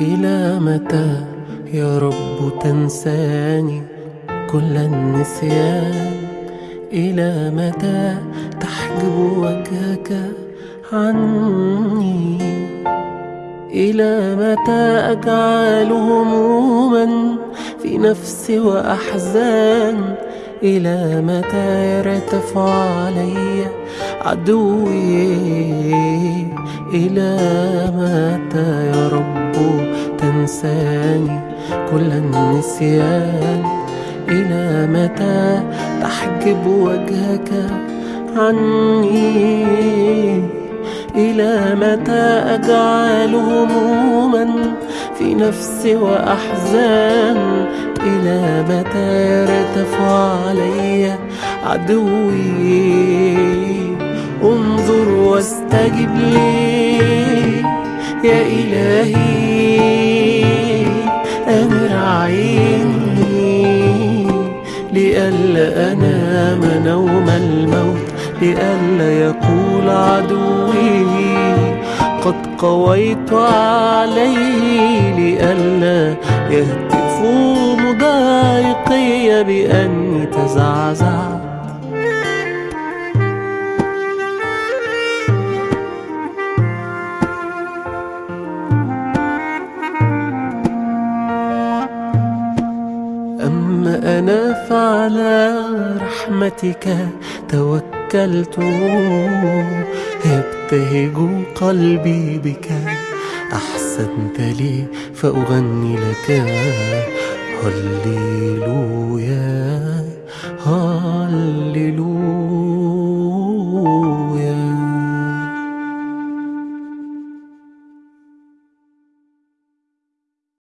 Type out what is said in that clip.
إلى متى يا رب تنساني كل النسيان؟ إلى متى تحجب وجهك عني؟ إلى متى أجعل هموما في نفسي وأحزان؟ إلى متى يرتفع علي عدوي؟ إلى متى تنساني كل النسيان. إلى متى تحجب وجهك عني؟ إلى متى أجعل هموما في نفسي وأحزان؟ إلى متى يرتفع علي عدوي؟ انظر واستجب لي. يا إلهي أمر عيني لئلا أنام نوم الموت لئلا يقول عدوي قد قويت عليه لئلا يهتفوا مضايقي بأني تزعزعت أما أنا فعلى رحمتك توكلت. يبتهج قلبي بك أحسنت لي فأغني لك. هللويا.